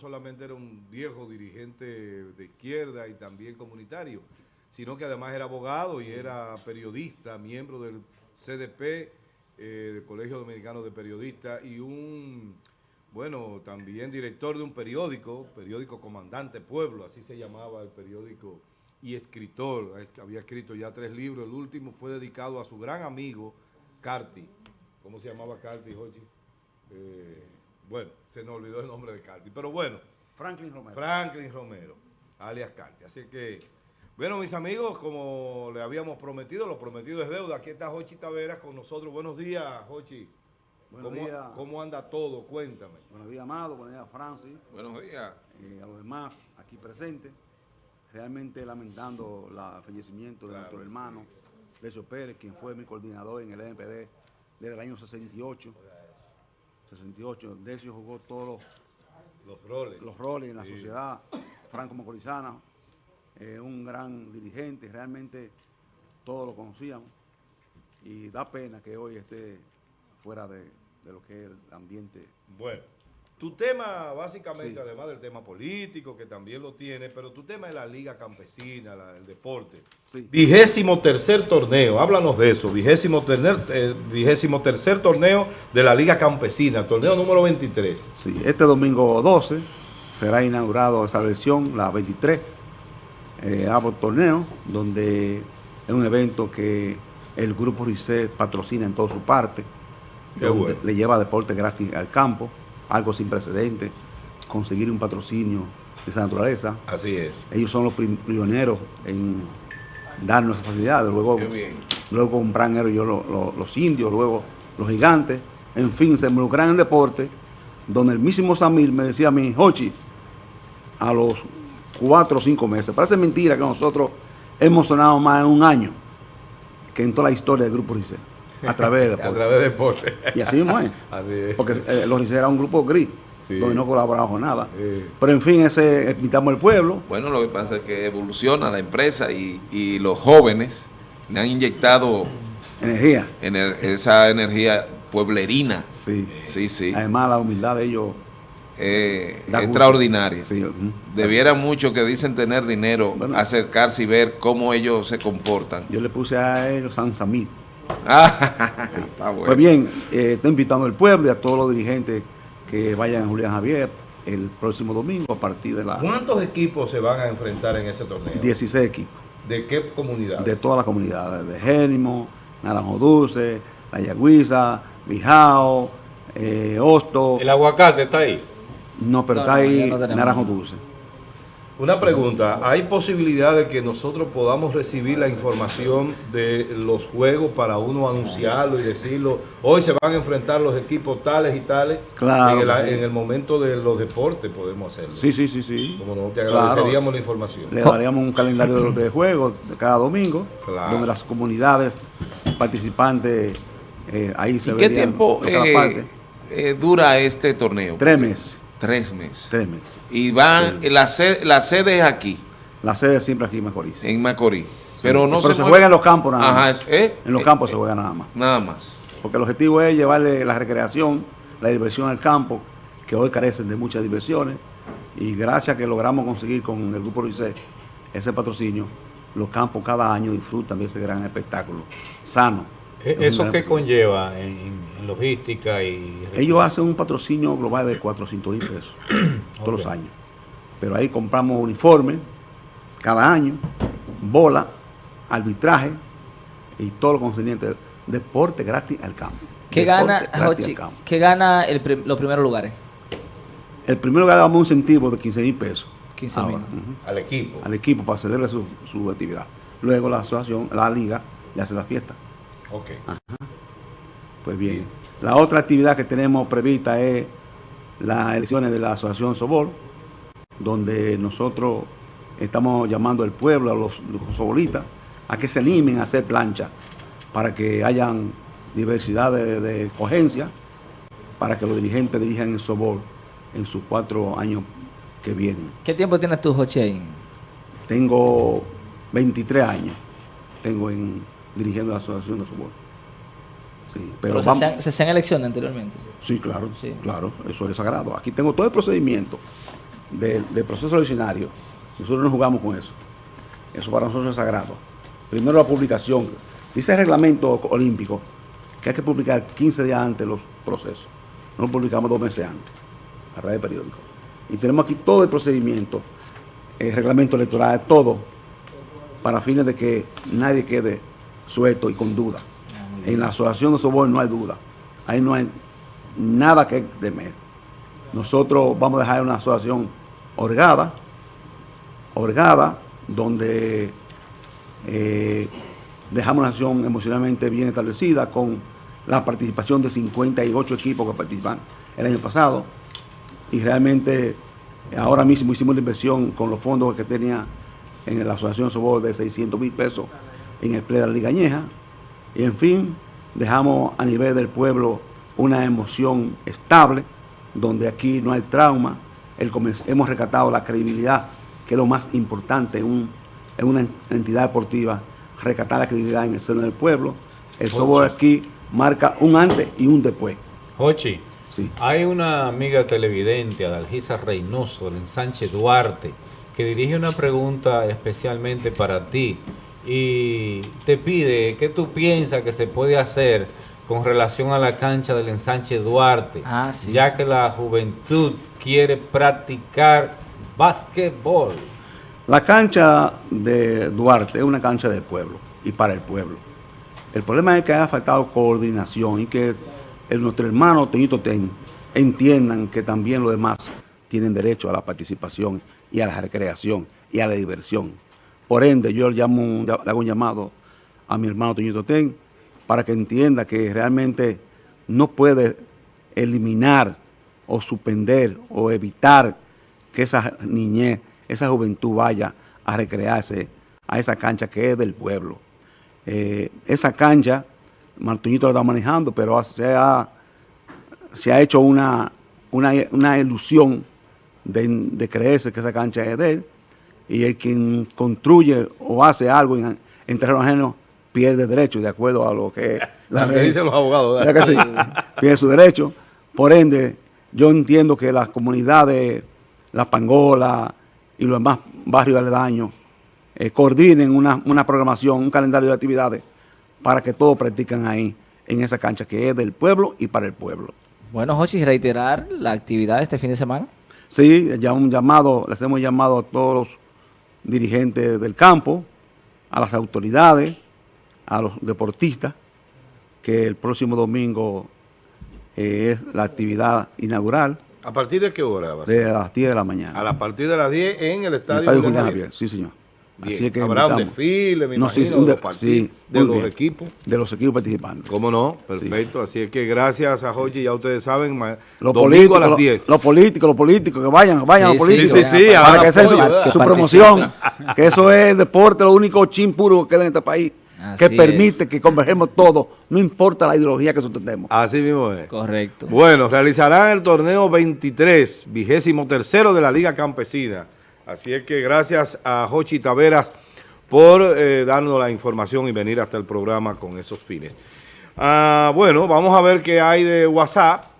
solamente era un viejo dirigente de izquierda y también comunitario, sino que además era abogado y era periodista, miembro del CDP, eh, del Colegio Dominicano de Periodistas, y un, bueno, también director de un periódico, periódico Comandante Pueblo, así se llamaba el periódico, y escritor, había escrito ya tres libros, el último fue dedicado a su gran amigo, Carti. ¿Cómo se llamaba Carti, Jochi? Eh, bueno, se nos olvidó el nombre de Carti, pero bueno. Franklin Romero. Franklin Romero, alias Carti. Así que, bueno, mis amigos, como le habíamos prometido, lo prometido es deuda. Aquí está Jochi Taveras con nosotros. Buenos días, Jochi. Buenos ¿Cómo, días. ¿Cómo anda todo? Cuéntame. Buenos días, Amado. Buenos días, Francis. Buenos días. Eh, a los demás aquí presentes. Realmente lamentando el fallecimiento de Claro, nuestro hermano, Decio Pérez, quien fue mi coordinador en el NPD desde el año 68. 68. Decio jugó todos Los roles. los, roles en la Sí. sociedad franco-macorizana. eh, un gran dirigente, realmente todos lo conocíamos. Y da pena que hoy esté fuera de, de lo que es el ambiente Bueno, tu tema, básicamente, Sí. además del tema político, que también lo tiene, pero tu tema es la Liga Campesina, la- el deporte. Sí. Vigésimo tercer torneo, háblanos de eso, vigésimo, eh, vigésimo tercer torneo de la Liga Campesina, torneo número 23. Sí, este domingo 12 será inaugurado esa versión, la 23, eh, Torneo, donde es un evento que el Grupo RICE patrocina en toda su parte, Qué bueno. le lleva deporte gratis al campo, algo sin precedentes, conseguir un patrocinio de esa naturaleza. Así es. Ellos son los pioneros en darnos esas facilidades, luego, bien. luego compran ellos lo- lo- los indios, luego los gigantes, en fin, se involucran en deporte, donde el mismo Samir me decía a mí, Hochi, a los cuatro o cinco meses, parece mentira que nosotros hemos sonado más en un año que en toda la historia del Grupo Rice, a través de A deporte. través de deporte. Y así mismo es. Así es. Porque eh, los era un grupo gris, Sí. donde no colaboraba con nada. Sí. Pero en fin, ese invitamos al pueblo, Bueno, lo que pasa es que evoluciona la empresa y, y los jóvenes le han inyectado energía. ener- esa energía pueblerina. Sí. Sí, sí. Además, la humildad de ellos. Eh, extraordinaria. Sí. Debiera mucho que dicen tener dinero, Bueno. acercarse y ver cómo ellos se comportan. Yo le puse a ellos San Samir. Ah, está bueno. Pues bien, eh, estoy invitando al pueblo y a todos los dirigentes que vayan a Julián Javier el próximo domingo a partir de las ¿Cuántos equipos se van a enfrentar en ese torneo? 16 equipos ¿De qué comunidad? de todas las comunidades, de Génimo, Naranjo Dulce, La Yagüiza, Bijao, eh, Hosto, El aguacate está ahí. no, pero No, está no, ahí no. Naranjo Dulce. Una pregunta, ¿hay posibilidad de que nosotros podamos recibir la información de los juegos para uno anunciarlo y decirlo? Hoy se van a enfrentar los equipos tales y tales. Claro En el, que sí. en el momento de los deportes podemos hacerlo. Sí, sí, sí, sí. Como no, te Claro. agradeceríamos la información. Le daríamos un calendario de los de juegos de cada domingo, Claro. donde las comunidades participantes eh, ahí se ¿Y qué tiempo eh, parte. eh, dura este torneo? Tres meses, Tres meses. tres meses. Y van, la, sede, la sede es aquí, La sede siempre aquí en Macorís. en Macorís. Pero no Pero se, juega en los campos nada Ajá, más. ¿eh? En los Eh, campos eh, se juega nada más. Nada más. Porque el objetivo es llevarle la recreación, la diversión al campo, que hoy carecen de muchas diversiones. Y gracias a que logramos conseguir con el Grupo Luisé ese patrocinio, los campos cada año disfrutan de ese gran espectáculo sano. E- un ¿Eso qué conlleva en, en logística y... Ellos hacen un patrocinio global de 400 mil pesos todos los años. Pero ahí compramos uniformes cada año, bola, arbitraje y todo lo concerniente. Deporte gratis al campo. ¿Qué Deporte gana, gratis Jochi, al campo. ¿qué gana el prim- los primeros lugares? El primero le damos un incentivo de 15 mil pesos 15 mil. Al equipo. al equipo para celebrar su, su actividad. Luego la asociación, la liga, le hace la fiesta. Ok. Pues bien, la otra actividad que tenemos prevista es las elecciones de la Asociación Sobol, donde nosotros estamos llamando al pueblo, a los, los sobolistas, a que se animen a hacer plancha para que hayan diversidad de, de cogencia, para que los dirigentes dirijan el Sobol en sus cuatro años que vienen. ¿Qué tiempo tienes tú, Jochi, ahí? Tengo 23 años, tengo en dirigiendo la Asociación de. Sí, pero Pero se, hacían, se hacían elecciones anteriormente. Sí, claro, Sí. claro, eso es sagrado. Aquí tengo todo el procedimiento del, del proceso eleccionario, nosotros no jugamos con eso. Eso para nosotros es sagrado. Primero la publicación. Dice el reglamento olímpico que hay que publicar 15 días antes los procesos. No publicamos dos meses antes, a través del periódico. Y tenemos aquí todo el procedimiento, el reglamento electoral, todo, para fines de que nadie quede suelto y con duda. En la asociación de Sobor no hay duda. Ahí no hay nada que temer. Nosotros vamos a dejar una asociación orgada, orgada, donde eh, dejamos una acción emocionalmente bien establecida con la participación de 58 equipos que participan el año pasado y realmente ahora mismo hicimos la inversión con los fondos que tenía en la Asociación Sobor de 600 mil pesos en el play de la Liga Añeja y en fin dejamos a nivel del pueblo una emoción estable donde aquí no hay trauma, el, hemos rescatado la credibilidad que es lo más importante en, un, en una entidad deportiva, rescatar la credibilidad en el seno del pueblo. El Sobor aquí marca un antes y un después. Jochi, Sí. hay una amiga televidente, Adalgisa Reynoso, del Sánchez Duarte, que dirige una pregunta especialmente para ti y te pide qué tú piensas que se puede hacer con relación a la cancha del ensanche Duarte, Ah, sí, ya sí. que la juventud quiere practicar básquetbol. La cancha de Duarte es una cancha del pueblo y para el pueblo. El problema es que ha faltado coordinación y que el- nuestros hermanos Toñito Ten entiendan que también los demás tienen derecho a la participación y a la recreación y a la diversión. Por ende, yo le, llamo, hago un llamado a mi hermano Toñito Ten para que entienda que realmente no puede eliminar o suspender o evitar que esa niñez, esa juventud vaya a recrearse a esa cancha que es del pueblo. Eh, esa cancha, Martuñito la está manejando, pero se ha, se ha hecho una, una, una ilusión de creerse que esa cancha es de él, y el quien construye o hace algo en, en terreno ajeno pierde derecho, de acuerdo a lo que la Lo que ley- dicen los abogados, ¿Verdad que sí? Pierde su derecho. Por ende, yo entiendo que las comunidades, la Pangola y los demás barrios aledaños eh, coordinen una, una programación, un calendario de actividades para que todos practiquen ahí, en esa cancha que es del pueblo y para el pueblo. Bueno, Jochi, reiterar la actividad de este fin de semana. Sí, ya un llamado, les hemos llamado a todos los dirigentes del campo, a las autoridades, a los deportistas, que el próximo domingo eh, es la actividad inaugural ¿A partir de qué hora va a ser? de las 10 de la mañana. A la partir de las 10 en el En el estadio, Estadio Julián. Javier, sí señor. Bien. Así que Habrá un desfile, me No, sí, imagino, un de de- los partidos, sí, de los bien. equipos. De los equipos participantes. ¿Cómo no? Perfecto. Así es que gracias a Jochi, ya ustedes saben, Los domingo políticos, a las los- 10. Los políticos, los políticos, que vayan, vayan Sí, los políticos. sí, sí, para que sea su, promoción. que eso es el deporte, lo único chin puro que queda en este país. que permite que convergemos todos, no importa la ideología que sustentemos. Así mismo es. Correcto. Bueno, realizarán el torneo 23, vigésimo tercero de la Liga Campesina. Así es que gracias a Jochi Taveras por eh, darnos la información y venir hasta el programa con esos fines. Ah, bueno, vamos a ver qué hay de WhatsApp.